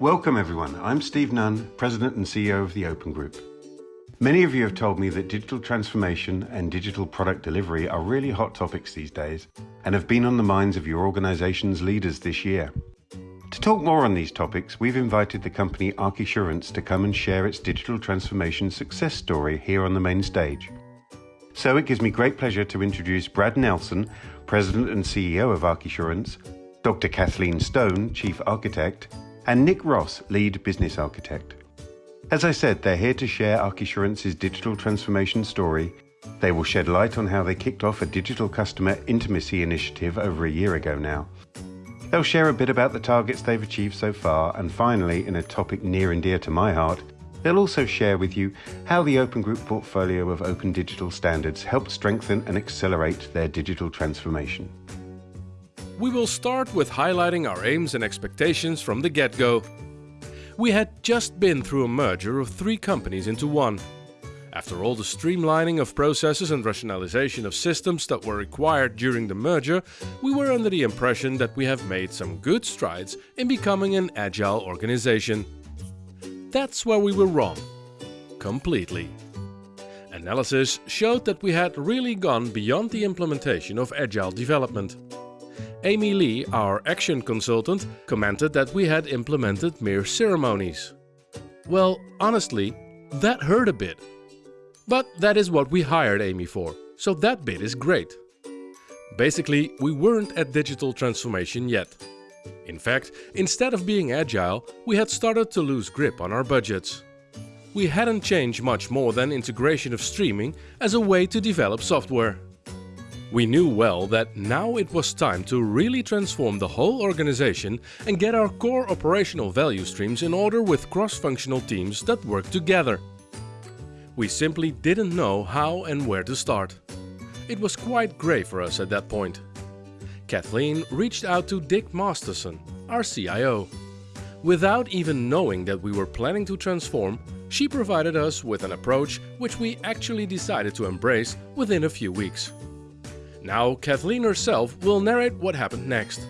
Welcome everyone. I'm Steve Nunn, President and CEO of the Open Group. Many of you have told me that digital transformation and digital product delivery are really hot topics these days and have been on the minds of your organization's leaders this year. To talk more on these topics, we've invited the company Archisurance to come and share its digital transformation success story here on the main stage. So it gives me great pleasure to introduce Brad Nelson, President and CEO of Archisurance, Dr. Kathleen Stone, Chief Architect, and Nick Ross, Lead Business Architect. As I said, they're here to share Archisurance's digital transformation story. They will shed light on how they kicked off a digital customer intimacy initiative over a year ago now They'll share a bit about the targets they've achieved so far, and finally, in a topic near and dear to my heart, they'll also share with you how the Open Group portfolio of open digital standards helped strengthen and accelerate their digital transformation. We will start with highlighting our aims and expectations from the get-go. We had just been through a merger of three companies into one. After all the streamlining of processes and rationalization of systems that were required during the merger, we were under the impression that we have made some good strides in becoming an agile organization. That's where we were wrong. Completely. Analysis showed that we had really gone beyond the implementation of agile development. Amy Lee, our action consultant, commented that we had implemented mere ceremonies. Well, honestly, that hurt a bit but that is what we hired Amy for, so that bit is great. Basically, we weren't at digital transformation yet. In fact, instead of being agile, we had started to lose grip on our budgets. We hadn't changed much more than integration of streaming as a way to develop software. We knew well that now it was time to really transform the whole organization and get our core operational value streams in order with cross-functional teams that work together. We simply didn't know how and where to start. It was quite grey for us at that point. Kathleen reached out to Dick Masterson, our CIO. Without even knowing that we were planning to transform, she provided us with an approach which we actually decided to embrace within a few weeks. Now Kathleen herself will narrate what happened next.